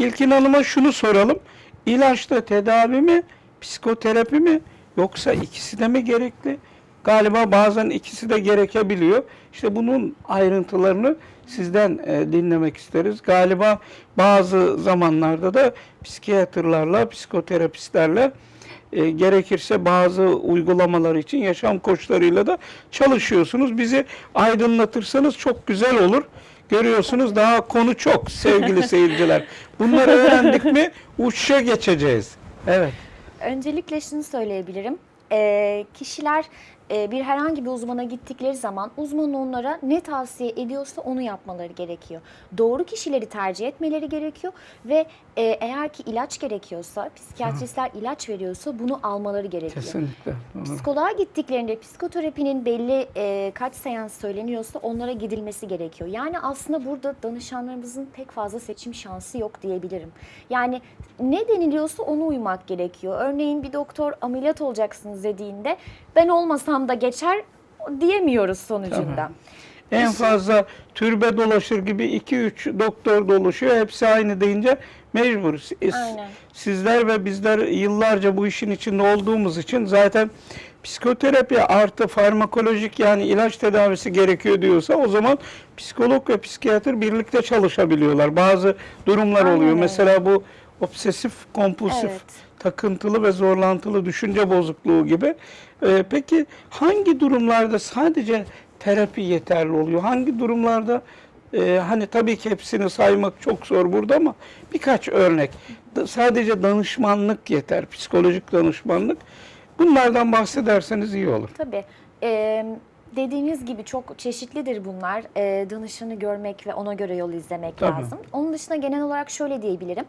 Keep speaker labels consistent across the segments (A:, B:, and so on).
A: İlkin Hanım'a şunu soralım. İlaçla tedavi mi, psikoterapi mi yoksa ikisi de mi gerekli? Galiba bazen ikisi de gerekebiliyor. İşte bunun ayrıntılarını sizden e, dinlemek isteriz. Galiba bazı zamanlarda da psikiyatrlarla, psikoterapistlerle e, gerekirse bazı uygulamalar için yaşam koçlarıyla da çalışıyorsunuz. Bizi aydınlatırsanız çok güzel olur. Görüyorsunuz daha konu çok sevgili seyirciler. Bunları öğrendik mi uçuşa geçeceğiz. Evet.
B: Öncelikle şunu söyleyebilirim. Ee, kişiler e, bir herhangi bir uzmana gittikleri zaman uzman onlara ne tavsiye ediyorsa onu yapmaları gerekiyor. Doğru kişileri tercih etmeleri gerekiyor ve e, eğer ki ilaç gerekiyorsa, psikiyatristler ilaç veriyorsa bunu almaları gerekiyor.
A: Kesinlikle. Doğru.
B: Psikoloğa gittiklerinde psikoterapinin belli e, kaç seans söyleniyorsa onlara gidilmesi gerekiyor. Yani aslında burada danışanlarımızın pek fazla seçim şansı yok diyebilirim. Yani ne deniliyorsa ona uymak gerekiyor. Örneğin bir doktor ameliyat olacaksınız dediğinde ben olmasam da geçer diyemiyoruz sonucunda.
A: Tabii. En fazla türbe dolaşır gibi 2-3 doktor dolaşıyor. Hepsi aynı deyince mecbur.
B: Aynen.
A: Sizler ve bizler yıllarca bu işin içinde olduğumuz için zaten psikoterapi artı farmakolojik yani ilaç tedavisi gerekiyor diyorsa o zaman psikolog ve psikiyatr birlikte çalışabiliyorlar. Bazı durumlar oluyor. Mesela bu obsesif kompulsif
B: Evet.
A: takıntılı ve zorlantılı düşünce bozukluğu gibi. Ee, peki hangi durumlarda sadece terapi yeterli oluyor? Hangi durumlarda e, hani tabii ki hepsini saymak çok zor burada ama birkaç örnek. Da- Sadece danışmanlık yeter, psikolojik danışmanlık. Bunlardan bahsederseniz iyi olur.
B: Tabii. Ee, dediğiniz gibi çok çeşitlidir bunlar. Ee, danışanı görmek ve ona göre yol izlemek
A: Tabii.
B: lazım. Onun dışında genel olarak şöyle diyebilirim.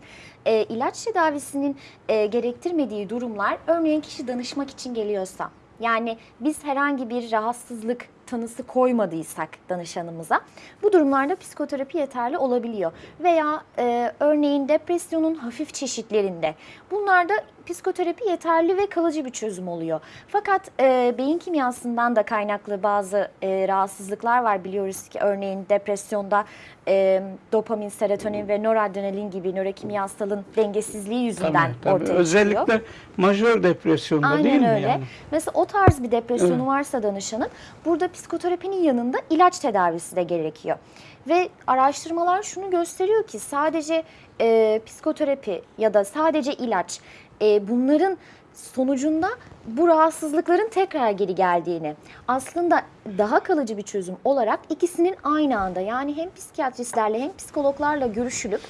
B: Ee, ilaç tedavisinin e, gerektirmediği durumlar, örneğin kişi danışmak için geliyorsa, yani biz herhangi bir rahatsızlık tanısı koymadıysak danışanımıza bu durumlarda psikoterapi yeterli olabiliyor. Veya e, örneğin depresyonun hafif çeşitlerinde bunlarda psikoterapi yeterli ve kalıcı bir çözüm oluyor. Fakat e, beyin kimyasından da kaynaklı bazı e, rahatsızlıklar var biliyoruz ki örneğin depresyonda e, dopamin, serotonin ve noradrenalin gibi nörokimyasalın dengesizliği yüzünden
A: Tabii, tabii.
B: ortaya çıkıyor.
A: Özellikle majör depresyonda
B: Aynen
A: değil mi
B: öyle.
A: yani?
B: Mesela o tarz bir depresyonu
A: Evet.
B: varsa danışanın burada psikoterapinin yanında ilaç tedavisi de gerekiyor. Ve araştırmalar şunu gösteriyor ki sadece e, psikoterapi ya da sadece ilaç e, bunların sonucunda bu rahatsızlıkların tekrar geri geldiğini aslında daha kalıcı bir çözüm olarak ikisinin aynı anda yani hem psikiyatristlerle hem psikologlarla görüşülüp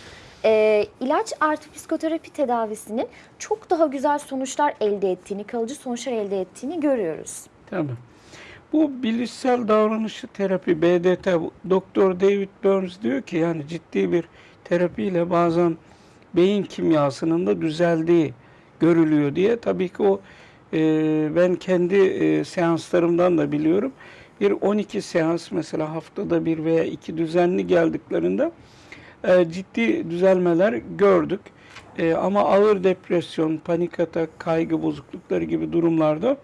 B: e, ilaç artı psikoterapi tedavisinin çok daha güzel sonuçlar elde ettiğini, kalıcı sonuçlar elde ettiğini görüyoruz.
A: Tabii. Bu bilişsel davranışçı terapi BDT Doktor David Burns diyor ki yani ciddi bir terapiyle bazen beyin kimyasının da düzeldiği görülüyor diye. Tabii ki o e, ben kendi e, seanslarımdan da biliyorum. Bir 12 seans mesela haftada bir veya iki düzenli geldiklerinde e, ciddi düzelmeler gördük. E, ama ağır depresyon, panik atak, kaygı bozuklukları gibi durumlarda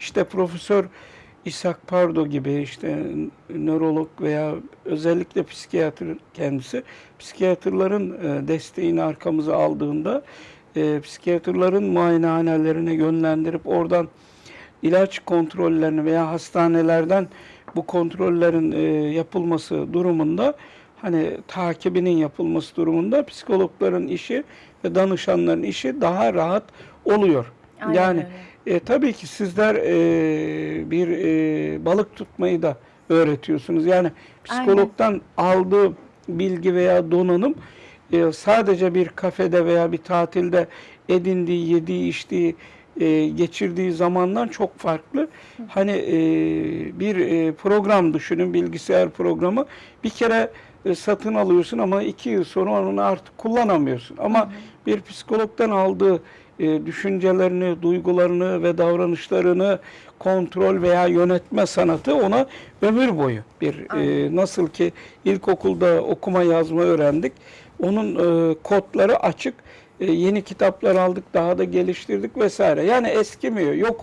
A: işte Profesör İshak Pardo gibi işte nörolog veya özellikle psikiyatr kendisi psikiyatrların e, desteğini arkamıza aldığında e, psikiyatrların muayenehanelerine yönlendirip oradan ilaç kontrollerini veya hastanelerden bu kontrollerin e, yapılması durumunda hani takibinin yapılması durumunda psikologların işi ve danışanların işi daha rahat oluyor.
B: Aynen
A: yani
B: öyle.
A: E, tabii ki sizler e, bir e, balık tutmayı da öğretiyorsunuz. Yani psikologdan aldığı bilgi veya donanım e, sadece bir kafede veya bir tatilde edindiği, yediği, içtiği, e, geçirdiği zamandan çok farklı. Hani e, bir e, program düşünün, bilgisayar programı. Bir kere e, satın alıyorsun ama iki yıl sonra onu artık kullanamıyorsun. Ama bir psikologdan aldığı e, düşüncelerini, duygularını ve davranışlarını kontrol veya yönetme sanatı ona ömür boyu bir e, nasıl ki ilkokulda okuma yazma öğrendik. Onun e, kodları açık. E, yeni kitaplar aldık, daha da geliştirdik vesaire. Yani eskimiyor. Yok